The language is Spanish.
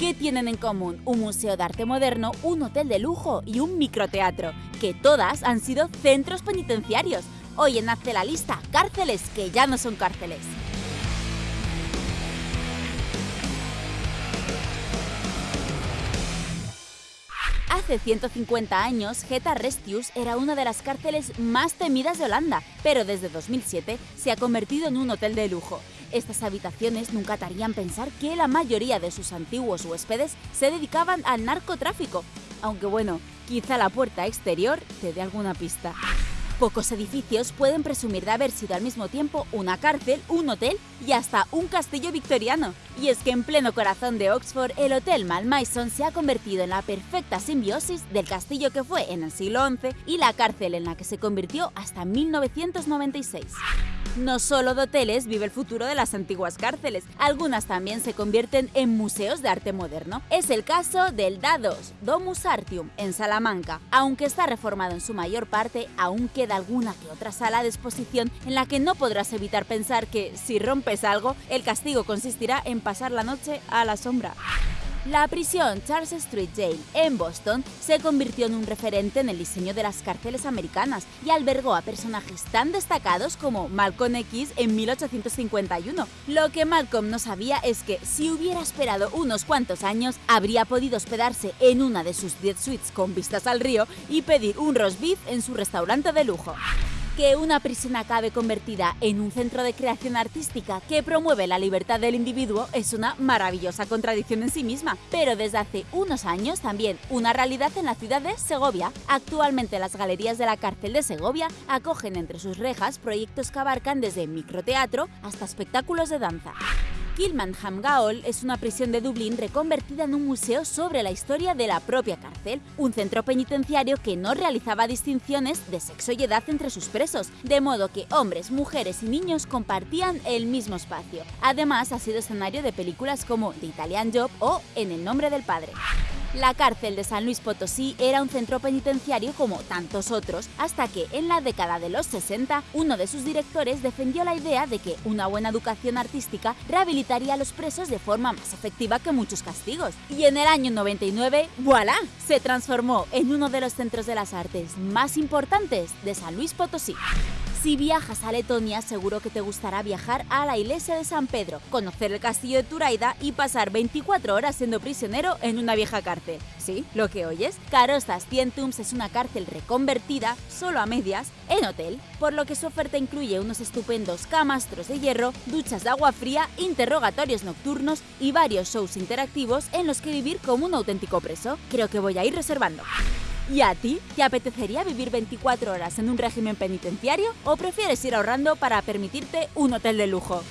¿Qué tienen en común un museo de arte moderno, un hotel de lujo y un microteatro? Que todas han sido centros penitenciarios. Hoy en Hazte la lista, cárceles que ya no son cárceles. Hace 150 años, Geta Restius era una de las cárceles más temidas de Holanda, pero desde 2007 se ha convertido en un hotel de lujo. Estas habitaciones nunca te harían pensar que la mayoría de sus antiguos huéspedes se dedicaban al narcotráfico, aunque bueno, quizá la puerta exterior te dé alguna pista. Pocos edificios pueden presumir de haber sido al mismo tiempo una cárcel, un hotel y hasta un castillo victoriano. Y es que en pleno corazón de Oxford, el Hotel Malmaison se ha convertido en la perfecta simbiosis del castillo que fue en el siglo XI y la cárcel en la que se convirtió hasta 1996. No solo de hoteles vive el futuro de las antiguas cárceles, algunas también se convierten en museos de arte moderno. Es el caso del Dados Domus Artium en Salamanca. Aunque está reformado en su mayor parte, aún queda alguna que otra sala de exposición en la que no podrás evitar pensar que, si rompes algo, el castigo consistirá en pasar la noche a la sombra. La prisión Charles Street Jail en Boston se convirtió en un referente en el diseño de las cárceles americanas y albergó a personajes tan destacados como Malcolm X en 1851. Lo que Malcolm no sabía es que si hubiera esperado unos cuantos años, habría podido hospedarse en una de sus 10 suites con vistas al río y pedir un roast beef en su restaurante de lujo que una prisión acabe convertida en un centro de creación artística que promueve la libertad del individuo es una maravillosa contradicción en sí misma, pero desde hace unos años también una realidad en la ciudad de Segovia. Actualmente las galerías de la cárcel de Segovia acogen entre sus rejas proyectos que abarcan desde microteatro hasta espectáculos de danza. Kilmanham Gaol es una prisión de Dublín reconvertida en un museo sobre la historia de la propia cárcel, un centro penitenciario que no realizaba distinciones de sexo y edad entre sus presos, de modo que hombres, mujeres y niños compartían el mismo espacio. Además, ha sido escenario de películas como The Italian Job o En el nombre del padre. La cárcel de San Luis Potosí era un centro penitenciario como tantos otros, hasta que en la década de los 60 uno de sus directores defendió la idea de que una buena educación artística rehabilitaría a los presos de forma más efectiva que muchos castigos. Y en el año 99, ¡voilà! Se transformó en uno de los centros de las artes más importantes de San Luis Potosí. Si viajas a Letonia, seguro que te gustará viajar a la iglesia de San Pedro, conocer el castillo de Turaida y pasar 24 horas siendo prisionero en una vieja cárcel. ¿Sí? ¿Lo que oyes? Carostas Tientums es una cárcel reconvertida, solo a medias, en hotel, por lo que su oferta incluye unos estupendos camastros de hierro, duchas de agua fría, interrogatorios nocturnos y varios shows interactivos en los que vivir como un auténtico preso. Creo que voy a ir reservando. ¿Y a ti? ¿Te apetecería vivir 24 horas en un régimen penitenciario o prefieres ir ahorrando para permitirte un hotel de lujo?